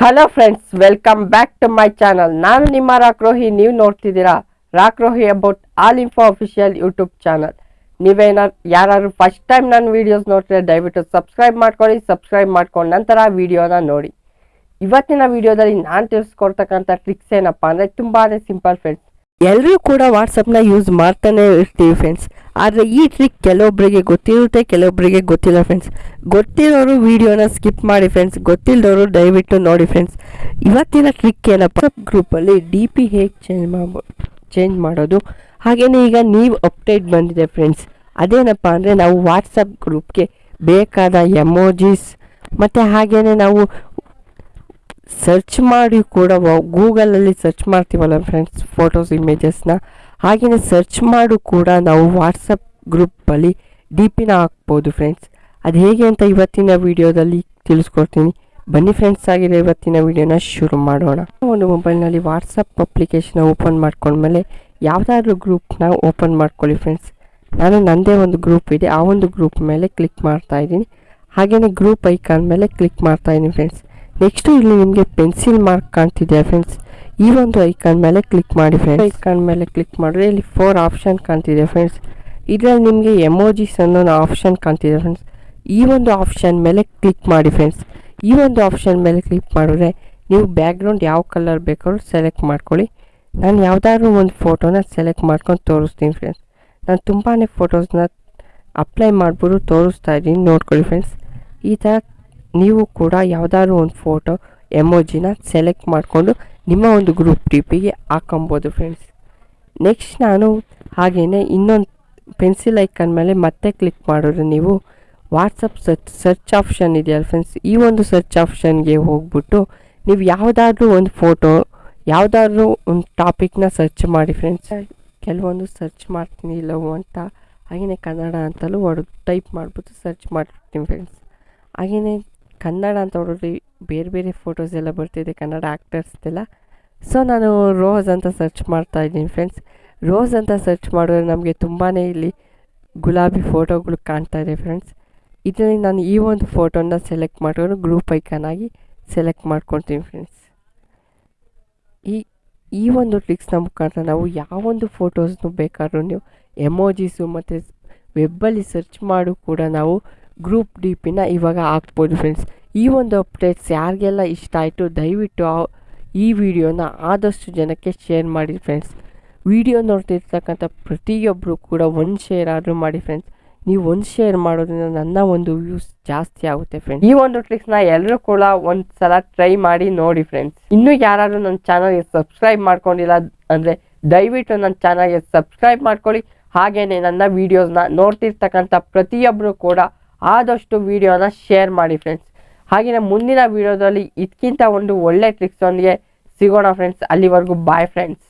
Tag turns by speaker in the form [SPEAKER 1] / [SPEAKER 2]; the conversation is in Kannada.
[SPEAKER 1] Hello friends welcome back to my channel ನಾನು ನಿಮ್ಮ ರಾಕ್ರೋಹಿ ನೀವು ನೋಡ್ತಿದ್ದೀರಾ ರಾಕ್ರೋಹಿ about all info official YouTube channel ನೀವೇನಾದ್ರು ಯಾರು ಫಸ್ಟ್ ಟೈಮ್ ನನ್ನ ವೀಡಿಯೋಸ್ ನೋಡ್ತಿದ್ರೆ ದಯವಿಟ್ಟು ಸಬ್ಸ್ಕ್ರೈಬ್ ಮಾಡ್ಕೊಳ್ಳಿ ಸಬ್ಸ್ಕ್ರೈಬ್ ಮಾಡ್ಕೊಂಡು ನಂತರ ವಿಡಿಯೋನ ನೋಡಿ. ಇವತ್ತಿನ ವಿಡಿಯೋದಲ್ಲಿ ನಾನು ತಿಳಿಸ್ಕೊಡ್ತಕ್ಕಂಥ ಟ್ರಿಕ್ಸ್ ಏನಪ್ಪ ಅಂದರೆ ತುಂಬಾ ಸಿಂಪಲ್ ಫ್ರೆಂಡ್ಸ್ ಎಲ್ಲರೂ ಕೂಡ ವಾಟ್ಸಪ್ನ ಯೂಸ್ ಮಾಡ್ತಾನೆ ಇರ್ತೀವಿ ಫ್ರೆಂಡ್ಸ್ ಆದರೆ ಈ ಟ್ರಿಕ್ ಕೆಲವೊಬ್ಬರಿಗೆ ಗೊತ್ತಿರುತ್ತೆ ಕೆಲವೊಬ್ಬರಿಗೆ ಗೊತ್ತಿಲ್ಲ ಫ್ರೆಂಡ್ಸ್ ಗೊತ್ತಿರೋರು ವೀಡಿಯೋನ ಸ್ಕಿಪ್ ಮಾಡಿ ಫ್ರೆಂಡ್ಸ್ ಗೊತ್ತಿಲ್ಲದವರು ದಯವಿಟ್ಟು ನೋಡಿ ಫ್ರೆಂಡ್ಸ್ ಇವತ್ತಿನ ಟ್ರಿಕ್ ಏನಪ್ಪ? ಗ್ರೂಪಲ್ಲಿ ಡಿ ಪಿ ಹೇಗೆ ಚೇಂಜ್ ಮಾಡ್ಬೋ ಚೇಂಜ್ ಮಾಡೋದು? ಹಾಗೆಯೇ ಈಗ ನೀವು ಅಪ್ಡೇಟ್ ಬಂದಿದೆ ಫ್ರೆಂಡ್ಸ್ ಅದೇನಪ್ಪ ಅಂದರೆ ನಾವು ವಾಟ್ಸಪ್ ಗ್ರೂಪ್ಗೆ ಬೇಕಾದ ಎಮೋಜಿಸ್ ಮತ್ತು ಹಾಗೆಯೇ ನಾವು ಸರ್ಚ್ ಮಾಡಿ ಕೂಡ ಗೂಗಲಲ್ಲಿ ಸರ್ಚ್ ಮಾಡ್ತೀವಲ್ಲ ಫ್ರೆಂಡ್ಸ್ ಫೋಟೋಸ್ ಇಮೇಜಸ್ನ ಹಾಗೆಯೇ ಸರ್ಚ್ ಮಾಡು ಕೂಡ ನಾವು ವಾಟ್ಸಪ್ ಗ್ರೂಪಲ್ಲಿ ಡಿ ಪಿನ ಹಾಕ್ಬೋದು ಫ್ರೆಂಡ್ಸ್ ಅದು ಹೇಗೆ ಅಂತ ಇವತ್ತಿನ ವಿಡಿಯೋದಲ್ಲಿ ತಿಳಿಸ್ಕೊಡ್ತೀನಿ. ಬನ್ನಿ ಫ್ರೆಂಡ್ಸ್ ಆಗಿದೆ ಇವತ್ತಿನ ವಿಡಿಯೋನ ಶುರು ಮಾಡೋಣ. ಒಂದು ಮೊಬೈಲ್ನಲ್ಲಿ ವಾಟ್ಸಪ್ ಅಪ್ಲಿಕೇಶನ್ ಓಪನ್ ಮಾಡ್ಕೊಂಡ್ಮೇಲೆ ಯಾವುದಾದ್ರೂ ಗ್ರೂಪ್ನ ಓಪನ್ ಮಾಡ್ಕೊಳ್ಳಿ ಫ್ರೆಂಡ್ಸ್ ನಾನು ನನ್ನದೇ ಒಂದು ಗ್ರೂಪ್ ಇದೆ. ಆ ಒಂದು ಗ್ರೂಪ್ ಮೇಲೆ ಕ್ಲಿಕ್ ಮಾಡ್ತಾ ಇದ್ದೀನಿ. ಹಾಗೆಯೇ ಗ್ರೂಪ್ ಐಕಾನ್ ಮೇಲೆ ಕ್ಲಿಕ್ ಮಾಡ್ತಾ ಇದ್ದೀನಿ ಫ್ರೆಂಡ್ಸ್ ನೆಕ್ಸ್ಟು ಇಲ್ಲಿ ನಿಮಗೆ ಪೆನ್ಸಿಲ್ ಮಾರ್ಕ್ ಕಾಣ್ತಿದೆ ಫ್ರೆಂಡ್ಸ್ ಈ ಒಂದು ಐಕಾನ್ ಮೇಲೆ ಕ್ಲಿಕ್ ಮಾಡಿ ಫ್ರೆಂಡ್ಸ್ ಐಕಾನ್ ಮೇಲೆ ಕ್ಲಿಕ್ ಮಾಡಿದ್ರೆ ಇಲ್ಲಿ ಫೋರ್ ಆಪ್ಷನ್ ಕಾಣ್ತಿದೆ ಫ್ರೆಂಡ್ಸ್ ಇದರಲ್ಲಿ ನಿಮಗೆ ಎಮೋಜಿಸ್ ಅನ್ನೋ ಆಪ್ಷನ್ ಕಾಣ್ತಿದೆ ಫ್ರೆಂಡ್ಸ್ ಈ ಒಂದು ಆಪ್ಷನ್ ಮೇಲೆ ಕ್ಲಿಕ್ ಮಾಡಿ ಫ್ರೆಂಡ್ಸ್ ಈ ಒಂದು ಆಪ್ಷನ್ ಮೇಲೆ ಕ್ಲಿಕ್ ಮಾಡಿದ್ರೆ ನೀವು ಬ್ಯಾಕ್ಗ್ರೌಂಡ್ ಯಾವ ಕಲರ್ ಬೇಕಾದ್ರೂ ಸೆಲೆಕ್ಟ್ ಮಾಡ್ಕೊಳ್ಳಿ. ನಾನು ಯಾವುದಾದ್ರೂ ಒಂದು ಫೋಟೋನ ಸೆಲೆಕ್ಟ್ ಮಾಡ್ಕೊಂಡು ತೋರಿಸ್ತೀನಿ ಫ್ರೆಂಡ್ಸ್ ನಾನು ತುಂಬಾ ಫೋಟೋಸ್ನ ಅಪ್ಲೈ ಮಾಡ್ಬಿಟ್ಟು ತೋರಿಸ್ತಾ ಇದ್ದೀನಿ, ನೋಡ್ಕೊಳ್ಳಿ ಫ್ರೆಂಡ್ಸ್ ಈ ಥರ ನೀವು ಕೂಡ ಯಾವುದಾದ್ರೂ ಒಂದು ಫೋಟೋ ಎಮೋಜಿನ ಸೆಲೆಕ್ಟ್ ಮಾಡಿಕೊಂಡು ನಿಮ್ಮ ಒಂದು ಗ್ರೂಪ್ ಟಿಪಿಗೆ ಹಾಕೊಬೋದು ಫ್ರೆಂಡ್ಸ್ ನೆಕ್ಸ್ಟ್ ನಾನು ಹಾಗೆಯೇ ಇನ್ನೊಂದು ಪೆನ್ಸಿಲ್ ಐಕನ್ ಮೇಲೆ ಮತ್ತೆ ಕ್ಲಿಕ್ ಮಾಡಿದ್ರೆ ನೀವು ವಾಟ್ಸಪ್ ಸರ್ಚ್ ಸರ್ಚ್ ಆಪ್ಷನ್ ಇದೆಯಲ್ಲ ಫ್ರೆಂಡ್ಸ್ ಈ ಒಂದು ಸರ್ಚ್ ಆಪ್ಷನ್ಗೆ ಹೋಗ್ಬಿಟ್ಟು ನೀವು ಯಾವುದಾದ್ರೂ ಒಂದು ಫೋಟೋ ಯಾವುದಾದ್ರೂ ಒಂದು ಟಾಪಿಕ್ನ ಸರ್ಚ್ ಮಾಡಿ ಫ್ರೆಂಡ್ಸ್ ಕೆಲವೊಂದು ಸರ್ಚ್ ಮಾಡ್ತೀನಿ ಇಲ್ಲವೋ ಅಂತ. ಹಾಗೆಯೇ ಕನ್ನಡ ಅಂತಲೂ ಹೊಡೆದು ಟೈಪ್ ಮಾಡಿಬಿಟ್ಟು ಸರ್ಚ್ ಮಾಡ್ತೀನಿ ಫ್ರೆಂಡ್ಸ್ ಹಾಗೆಯೇ ಕನ್ನಡ ಅಂತ ಹೊಡೆದ್ರೆ ಬೇರೆ ಬೇರೆ ಫೋಟೋಸ್ ಎಲ್ಲ ಬರ್ತಿದೆ, ಕನ್ನಡ ಆ್ಯಕ್ಟರ್ಸ್ದೆಲ್ಲ ಸೊ ನಾನು ರೋಸ್ ಅಂತ ಸರ್ಚ್ ಮಾಡ್ತಾ ಇದ್ದೀನಿ ಫ್ರೆಂಡ್ಸ್ ರೋಸ್ ಅಂತ ಸರ್ಚ್ ಮಾಡಿದ್ರೆ ನಮಗೆ ತುಂಬಾ ಇಲ್ಲಿ ಗುಲಾಬಿ ಫೋಟೋಗಳು ಕಾಣ್ತಾ ಇದೆ ಫ್ರೆಂಡ್ಸ್ ಇದರಲ್ಲಿ ನಾನು ಈ ಒಂದು ಫೋಟೋನ ಸೆಲೆಕ್ಟ್ ಮಾಡಿಕೊಂಡು ಗ್ರೂಪ್ ಐಕಾನ್ ಆಗಿ ಸೆಲೆಕ್ಟ್ ಮಾಡ್ಕೊತೀನಿ ಫ್ರೆಂಡ್ಸ್ ಈ ಈ ಒಂದು ಟ್ರಿಕ್ಸ್ನ ಮುಖಾಂತರ ನಾವು ಯಾವೊಂದು ಫೋಟೋಸ್ನು ಬೇಕಾದ್ರೂ ನೀವು ಎಮೋಜಿಸು ಮತ್ತು ವೆಬ್ಬಲ್ಲಿ ಸರ್ಚ್ ಮಾಡು ಕೂಡ ನಾವು ಗ್ರೂಪ್ ಡಿ ಪಿನ ಇವಾಗ ಹಾಕ್ಬೋದು ಫ್ರೆಂಡ್ಸ್ ಈ ಒಂದು ಅಪ್ಡೇಟ್ಸ್ ಯಾರಿಗೆಲ್ಲ ಇಷ್ಟ ಆಯಿತು, ದಯವಿಟ್ಟು ಈ ವಿಡಿಯೋನ ಆದಷ್ಟು ಜನಕ್ಕೆ ಶೇರ್ ಮಾಡಿ ಫ್ರೆಂಡ್ಸ್ ವಿಡಿಯೋ ನೋಡ್ತಿರ್ತಕ್ಕಂಥ ಪ್ರತಿಯೊಬ್ಬರು ಕೂಡ ಒಂದು ಶೇರ್ ಆದರೂ ಮಾಡಿ ಫ್ರೆಂಡ್ಸ್ ನೀವು ಒಂದು ಶೇರ್ ಮಾಡೋದ್ರಿಂದ ನನ್ನ ಒಂದು ವ್ಯೂಸ್ ಜಾಸ್ತಿ ಆಗುತ್ತೆ ಫ್ರೆಂಡ್ಸ್ ಈ ಒಂದು ಟ್ರಿಕ್ಸ್ನ ಎಲ್ಲರೂ ಕೂಡ ಒಂದು ಸಲ ಟ್ರೈ ಮಾಡಿ ನೋಡಿ ಫ್ರೆಂಡ್ಸ್ ಇನ್ನೂ ಯಾರಾದರೂ ನನ್ನ ಚಾನಲ್ಗೆ ಸಬ್ಸ್ಕ್ರೈಬ್ ಮಾಡ್ಕೊಂಡಿಲ್ಲ ಅಂದರೆ ದಯವಿಟ್ಟು ನನ್ನ ಚಾನಲ್ಗೆ ಸಬ್ಸ್ಕ್ರೈಬ್ ಮಾಡ್ಕೊಳ್ಳಿ. ಹಾಗೆಯೇ ನನ್ನ ವೀಡಿಯೋಸ್ನ ನೋಡ್ತಿರ್ತಕ್ಕಂಥ ಪ್ರತಿಯೊಬ್ಬರು ಕೂಡ ಆದಷ್ಟು ವೀಡಿಯೋನ ಶೇರ್ ಮಾಡಿ ಫ್ರೆಂಡ್ಸ್ ಹಾಗೆಯೇ ಮುಂದಿನ ವೀಡಿಯೋದಲ್ಲಿ ಇದಕ್ಕಿಂತ ಒಂದು ಒಳ್ಳೆ ಟ್ರಿಕ್ಸೊಂದಿಗೆ ಸಿಗೋಣ ಫ್ರೆಂಡ್ಸ್ ಅಲ್ಲಿವರೆಗೂ ಬಾಯ್ ಫ್ರೆಂಡ್ಸ್